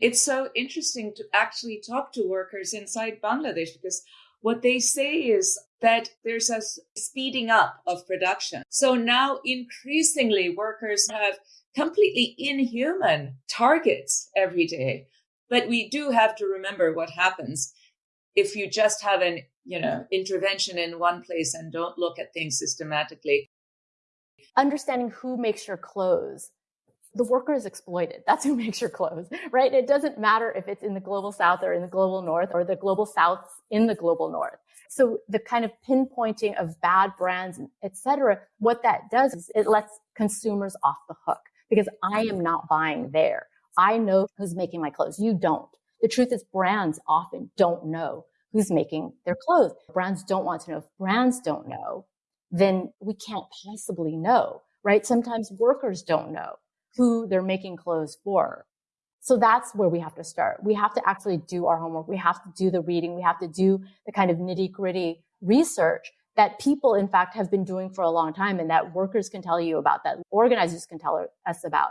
It's so interesting to actually talk to workers inside Bangladesh because what they say is that there's a speeding up of production. So now increasingly workers have completely inhuman targets every day. But we do have to remember what happens if you just have an, you know, intervention in one place and don't look at things systematically. Understanding who makes your clothes the worker is exploited. That's who makes your clothes, right? It doesn't matter if it's in the global south or in the global north or the global south in the global north. So the kind of pinpointing of bad brands, et cetera, what that does is it lets consumers off the hook because I am not buying there. I know who's making my clothes. You don't. The truth is brands often don't know who's making their clothes. Brands don't want to know. If brands don't know, then we can't possibly know, right? Sometimes workers don't know who they're making clothes for. So that's where we have to start. We have to actually do our homework. We have to do the reading. We have to do the kind of nitty gritty research that people, in fact, have been doing for a long time and that workers can tell you about, that organizers can tell us about.